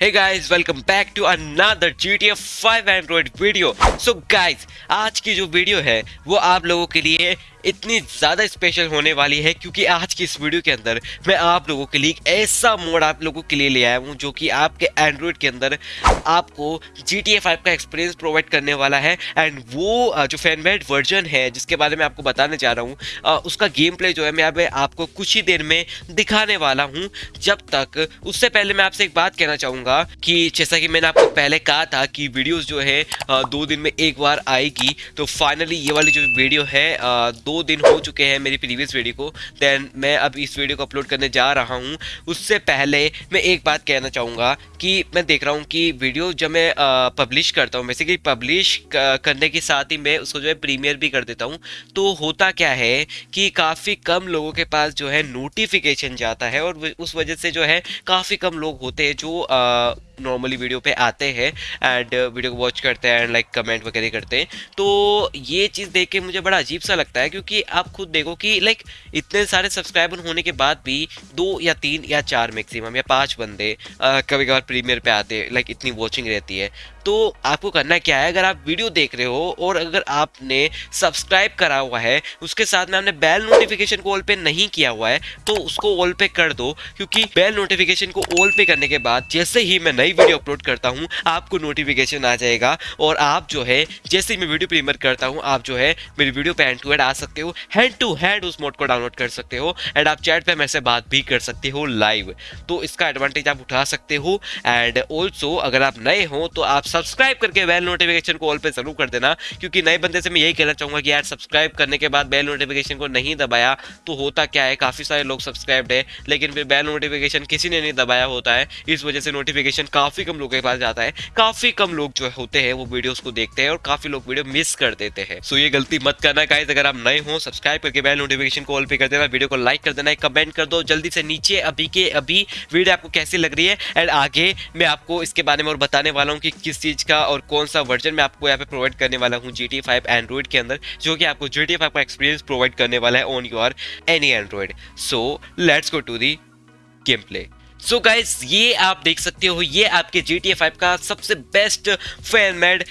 Hey guys, welcome back to another GTA 5 Android video. So guys, आज की जो video है वो आप लोगों के लिए इतनी ज़्यादा स्पेशल होने वाली है क्योंकि आज की इस वीडियो के अंदर मैं आप लोगों के लिए ऐसा मोड आप लोगों के लिए ले आया हूँ जो कि आपके एंड्रॉयड के अंदर आपको जी टी का एक्सपीरियंस प्रोवाइड करने वाला है। एंड वो जो फैनमेड वर्जन है, जिसके बारे में आपको बताने जा रहा हूँ उसका गेम प्ले जो है मैं आपको कुछ ही देर में दिखाने वाला हूँ। जब तक, उससे पहले मैं आपसे एक बात कहना चाहूँगा कि जैसा कि मैंने आपको पहले कहा था कि वीडियोज़ जो है दो दिन में एक बार आएगी तो फाइनली ये वाली जो वीडियो है दो दिन हो चुके हैं मेरी प्रीवियस वीडियो को दैन मैं अब इस वीडियो को अपलोड करने जा रहा हूँ। उससे पहले मैं एक बात कहना चाहूँगा कि मैं देख रहा हूँ कि वीडियो जब मैं पब्लिश करता हूँ बेसिकली पब्लिश करने के साथ ही मैं उसको जो है प्रीमियर भी कर देता हूँ तो होता क्या है कि काफ़ी कम लोगों के पास जो है नोटिफिकेशन जाता है और उस वजह से जो है काफ़ी कम लोग होते हैं जो नॉर्मली वीडियो पे आते हैं एंड वीडियो को वॉच करते हैं एंड लाइक कमेंट वगैरह करते हैं। तो ये चीज़ देख के मुझे बड़ा अजीब सा लगता है क्योंकि आप खुद देखो कि लाइक इतने सारे सब्सक्राइबर होने के बाद भी दो या तीन या चार मैक्सिमम या पाँच बंदे कभी कभार प्रीमियर पर आते लाइक इतनी वॉचिंग रहती है। तो आपको करना क्या है, अगर आप वीडियो देख रहे हो और अगर आपने सब्सक्राइब करा हुआ है, उसके साथ में आपने बेल नोटिफिकेशन को ऑल पे नहीं किया हुआ है तो उसको ऑल पे कर दो, क्योंकि बेल नोटिफिकेशन को ऑल पे करने के बाद जैसे ही मैं नई वीडियो अपलोड करता हूँ, आपको नोटिफिकेशन आ जाएगा और आप जो है, जैसे ही मैं वीडियो प्रीमियर करता हूँ, आप जो है, मेरी वीडियो पे हैंड टू हैंड आ सकते हो हैंड टू हैंड उस मोड को डाउनलोड कर सकते हो एंड आप चैट पर मेरे से बात भी कर सकते हो लाइव तो इसका एडवांटेज आप उठा सकते हो एंड ऑल्सो अगर आप नए हो तो आप सब्सक्राइब करके बेल नोटिफिकेशन को ऑल पे ज़रूर कर देना, क्योंकि नए बंदे से मैं यही कहना चाहूँगा कि यार सब्सक्राइब करने के बाद बेल नोटिफिकेशन को नहीं दबाया तो होता क्या है? काफ़ी सारे लोग सब्सक्राइब्ड है, लेकिन फिर बेल नोटिफिकेशन किसी ने नहीं दबाया होता है, इस वजह से नोटिफिकेशन काफ़ी कम लोगों के पास जाता है, काफ़ी कम लोग जो होते हैं वो वीडियोज़ को देखते हैं और काफ़ी लोग वीडियो मिस कर देते हैं। सो ये गलती मत करना गाइज़ अगर आप नए हो, सब्सक्राइब करके बेल नोटिफिकेशन को ऑल पे कर देना, वीडियो को लाइक कर देना कमेंट कर दो, जल्दी से नीचे अभी के अभी वीडियो आपको कैसी लग रही है, एंड आगे मैं आपको इसके बारे में और बताने वाला हूँ कि किस चीज़ का और कौन सा वर्जन मैं आपको यहाँ पे प्रोवाइड करने वाला हूँ जी टी फाइव एंड्रॉइड के अंदर, जो कि आपको जी टी फाइव का एक्सपीरियंस प्रोवाइड करने वाला है on your any Android so let's go to the game play so so guys ये आप देख सकते हो, ये आपके जी टी फाइव का सबसे बेस्ट फ़ैन मेड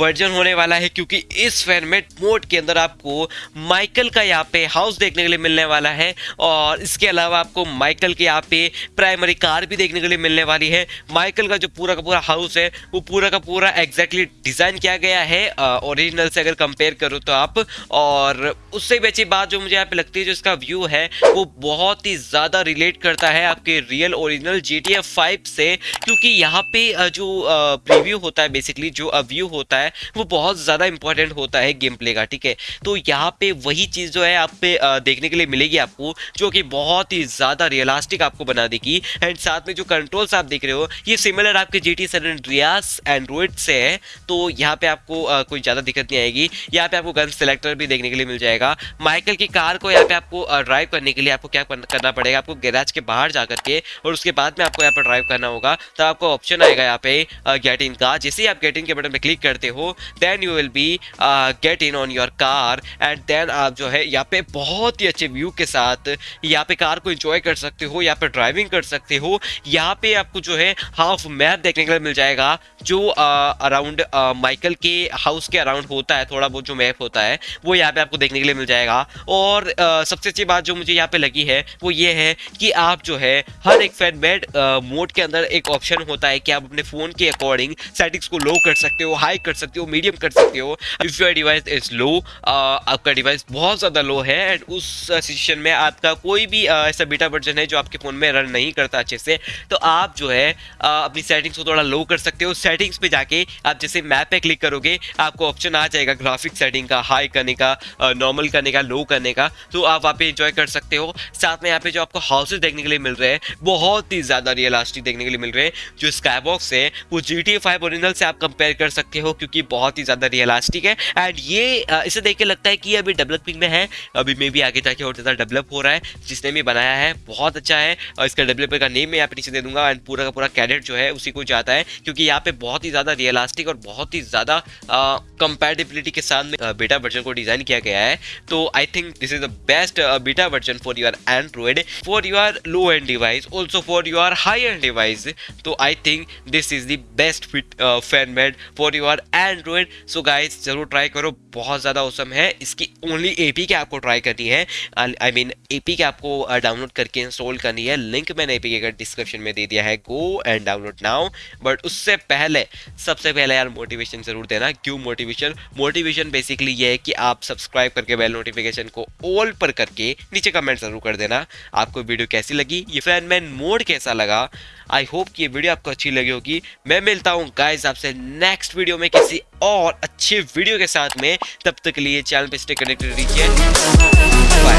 वर्जन होने वाला है, क्योंकि इस फ़ैन मेड मोड के अंदर आपको माइकल का यहाँ पे हाउस देखने के लिए मिलने वाला है, और इसके अलावा आपको माइकल के यहाँ पे प्राइमरी कार भी देखने के लिए मिलने वाली है। माइकल का जो पूरा का पूरा हाउस है, वो पूरा का पूरा एग्जैक्टली डिज़ाइन किया गया है ओरिजिनल से अगर कंपेयर करो तो आप, और उससे भी अच्छी बात जो मुझे यहाँ पे लगती है, जो इसका व्यू है, वो बहुत ही ज़्यादा रिलेट करता है आपके real original G T F five से, क्योंकि यहाँ पे जो प्रीव्यू होता है बेसिकली जो व्यू होता है, वो बहुत ज़्यादा इंपॉर्टेंट होता है गेम प्ले का, ठीक है? तो यहाँ पे वही चीज़ जो है, आप पे देखने के लिए मिलेगी आपको, जो कि बहुत ही ज़्यादा रियलिस्टिक आपको बना देगी। एंड साथ में जो कंट्रोल्स आप देख रहे हो, ये सिमिलर आपके जी टी रियास एंड्रॉइड से है तो यहाँ पे आपको कोई ज़्यादा दिक्कत नहीं आएगी। यहाँ पे आपको गन सेलेक्टर भी देखने के लिए मिल जाएगा। माइकल की कार को यहाँ पे आपको ड्राइव करने के लिए आपको क्या करना पड़ेगा? आपको गैराज के बाहर जाकर के और उसके बाद में आपको यहाँ पर ड्राइव करना होगा। तो आपको ऑप्शन आएगा यहाँ पे गेट इन का जैसे ही आप गेट इन के बटन पे क्लिक करते हो then you will be get in on your car and then आप जो है यहाँ पे बहुत ही अच्छे व्यू के साथ यहाँ पे कार को इंजॉय कर सकते हो यहाँ पे ड्राइविंग कर सकते हो। यहाँ पे आपको जो है हाफ़ मैप देखने के लिए मिल जाएगा जो अराउंड माइकल के हाउस के अराउंड होता है थोड़ा बहुत जो मैप होता है वो यहाँ पे आपको देखने के लिए मिल जाएगा। और uh, सबसे अच्छी बात जो मुझे यहाँ पे लगी है वो ये है कि आप जो है हर एक फ़ैन बेड मोड के अंदर एक ऑप्शन होता है कि आप अपने फ़ोन के अकॉर्डिंग सेटिंग्स को लो कर सकते हो हाई कर सकते हो मीडियम कर सकते हो। If your device is low आपका डिवाइस बहुत ज़्यादा लो है एंड उस सिचुएशन में आपका कोई भी ऐसा बीटा वर्जन है जो आपके फ़ोन में रन नहीं करता अच्छे से तो आप जो है अपनी सेटिंग्स को थोड़ा लो कर सकते हो। सेटिंग्स पे जाके आप जैसे मैप पे क्लिक करोगे, आपको ऑप्शन आ जाएगा ग्राफिक सेटिंग का हाई करने का नॉर्मल करने का लो करने का तो आप वहाँ पे इंजॉय कर सकते हो। साथ में यहाँ पे जो आपको हाउसेज देखने के लिए मिल रहे हैं, बहुत ही ज़्यादा रियलिस्टिक देखने के लिए मिल रहे हैं। जो स्काईबॉक्स है, वो जी टी फाइव ओरिजिनल से आप कंपेयर कर सकते हो, क्योंकि बहुत ही ज़्यादा रियलिस्टिक है। एंड ये इसे देख के लगता है कि अभी डेवलपिंग में है। अभी मे भी आगे जाके और ज़्यादा डेवलप हो रहा है, जिसने भी बनाया है, बहुत अच्छा है। और इसका डेवलपर का नेम मैं यहाँ पे नीचे दे दूँगा एंड पूरा का पूरा कैडेट जो है, उसी को जाता है, क्योंकि यहाँ पे बहुत ही ज़्यादा रियलिस्टिक और बहुत ही ज़्यादा कंपेटेबिलिटी के साथ में बेटा वर्जन को डिज़ाइन किया गया है। तो I think this is the best beta version for your Android for your low end device also for your higher device तो I think this is the best fit fan made for your Android so guys ज़रूर try करो। बहुत ज़्यादा awesome है। इसकी only A P के आपको try करनी है। आई मीन ए पी के आपको डाउनलोड uh, करके इंस्टॉल करनी है। लिंक मैंने ए पी के डिस्क्रिप्शन में दे दिया है। Go and download now but उससे पहले सबसे पहले यार मोटिवेशन ज़रूर देना। क्यों मोटिवेशन मोटिवेशन बेसिकली ये है कि आप सब्सक्राइब करके बेल नोटिफिकेशन को ऑल पर करके नीचे कमेंट ज़रूर कर देना। आपको वीडियो कैसी लगी? ये फ़ैन मैन कोड कैसा लगा? आई होप कि ये वीडियो आपको अच्छी लगी होगी। मैं मिलता हूँ गाइज़ आपसे नेक्स्ट वीडियो में किसी और अच्छे वीडियो के साथ में। तब तक के लिए चैनल पर स्टे कनेक्टेड रहिए। बाय.